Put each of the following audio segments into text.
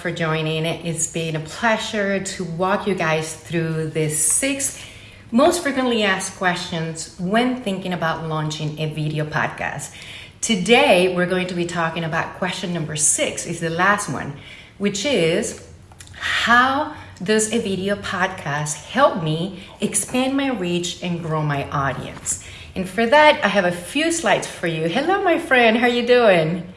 for joining. It's been a pleasure to walk you guys through the six most frequently asked questions when thinking about launching a video podcast. Today, we're going to be talking about question number six, is the last one, which is how does a video podcast help me expand my reach and grow my audience? And for that, I have a few slides for you. Hello, my friend, how are you doing?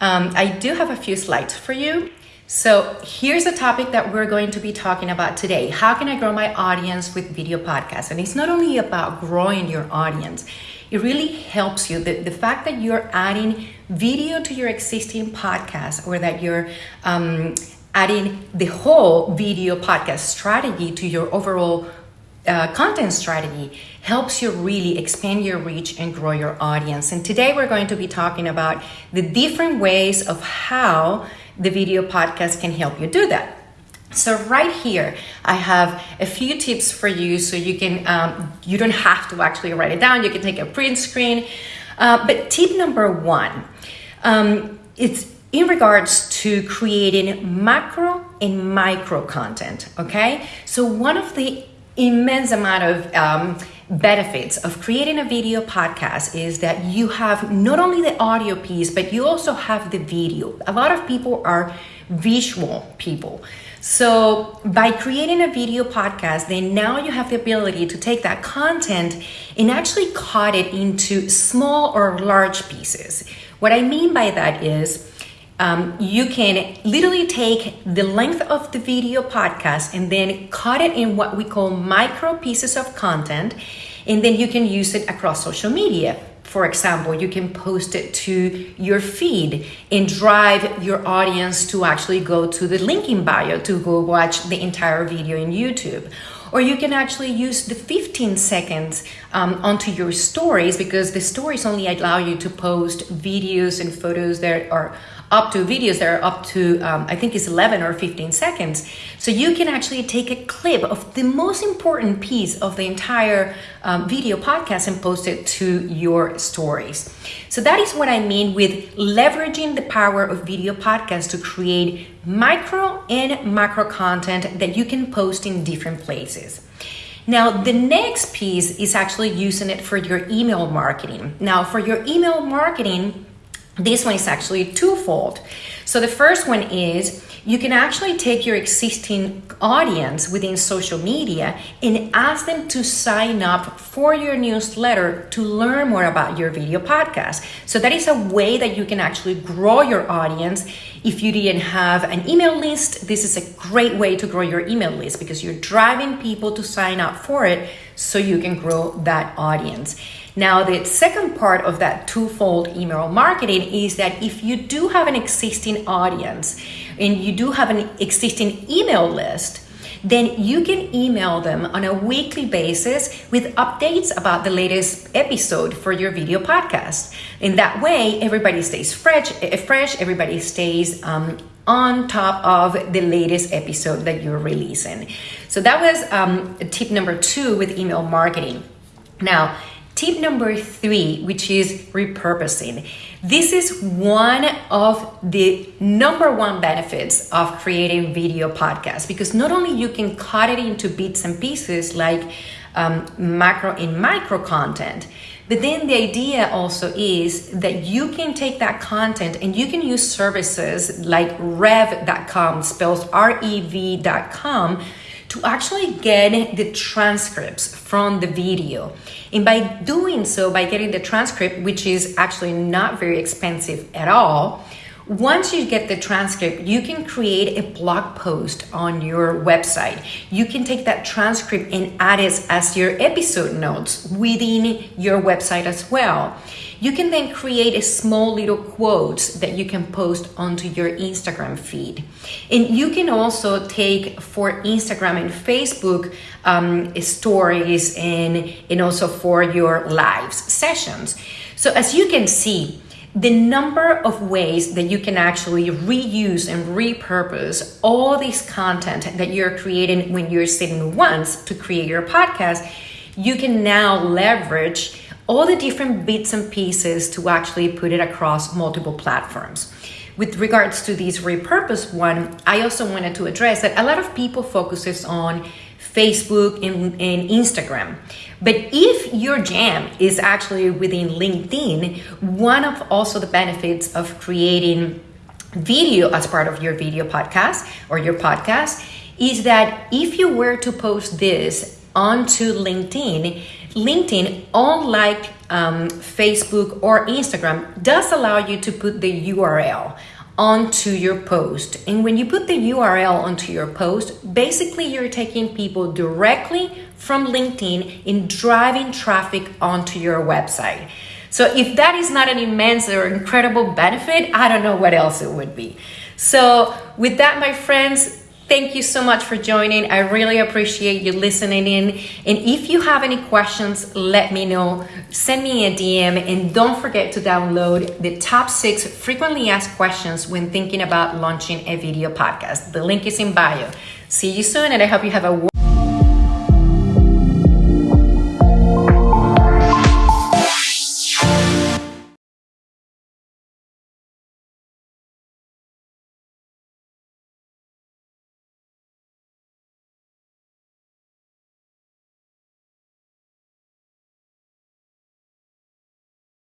Um, I do have a few slides for you. So here's a topic that we're going to be talking about today. How can I grow my audience with video podcasts? And it's not only about growing your audience, it really helps you. The, the fact that you're adding video to your existing podcast or that you're um, adding the whole video podcast strategy to your overall uh, content strategy helps you really expand your reach and grow your audience. And today we're going to be talking about the different ways of how the video podcast can help you do that. So right here, I have a few tips for you so you can, um, you don't have to actually write it down. You can take a print screen. Uh, but tip number one, um, it's in regards to creating macro and micro content, okay? So one of the immense amount of um, benefits of creating a video podcast is that you have not only the audio piece, but you also have the video. A lot of people are visual people. So by creating a video podcast, then now you have the ability to take that content and actually cut it into small or large pieces. What I mean by that is um, you can literally take the length of the video podcast and then cut it in what we call micro pieces of content, and then you can use it across social media. For example, you can post it to your feed and drive your audience to actually go to the link in bio to go watch the entire video in YouTube or you can actually use the 15 seconds um, onto your stories because the stories only allow you to post videos and photos that are up to videos that are up to, um, I think it's 11 or 15 seconds. So you can actually take a clip of the most important piece of the entire um, video podcast and post it to your stories. So that is what I mean with leveraging the power of video podcasts to create micro and macro content that you can post in different places. Now, the next piece is actually using it for your email marketing. Now, for your email marketing, this one is actually twofold. So the first one is you can actually take your existing audience within social media and ask them to sign up for your newsletter to learn more about your video podcast. So that is a way that you can actually grow your audience. If you didn't have an email list, this is a great way to grow your email list because you're driving people to sign up for it so you can grow that audience. Now, the second part of that twofold email marketing is that if you do have an existing audience and you do have an existing email list, then you can email them on a weekly basis with updates about the latest episode for your video podcast. In that way, everybody stays fresh, eh, fresh everybody stays um, on top of the latest episode that you're releasing. So that was um, tip number two with email marketing. Now, Tip number three, which is repurposing. This is one of the number one benefits of creating video podcasts because not only you can cut it into bits and pieces like um, macro and micro content, but then the idea also is that you can take that content and you can use services like rev.com, spells R E V.com to actually get the transcripts from the video. And by doing so, by getting the transcript, which is actually not very expensive at all, once you get the transcript, you can create a blog post on your website. You can take that transcript and add it as your episode notes within your website as well. You can then create a small little quotes that you can post onto your Instagram feed. And you can also take for Instagram and Facebook um, stories and, and also for your lives sessions. So as you can see, the number of ways that you can actually reuse and repurpose all this content that you're creating when you're sitting once to create your podcast, you can now leverage all the different bits and pieces to actually put it across multiple platforms. with regards to this repurposed one, I also wanted to address that a lot of people focuses on Facebook and, and Instagram. But if your jam is actually within LinkedIn, one of also the benefits of creating video as part of your video podcast or your podcast is that if you were to post this onto LinkedIn, LinkedIn, unlike um, Facebook or Instagram, does allow you to put the URL onto your post. And when you put the URL onto your post, basically you're taking people directly from LinkedIn and driving traffic onto your website. So if that is not an immense or incredible benefit, I don't know what else it would be. So with that, my friends, Thank you so much for joining. I really appreciate you listening in. And if you have any questions, let me know. Send me a DM and don't forget to download the top six frequently asked questions when thinking about launching a video podcast. The link is in bio. See you soon, and I hope you have a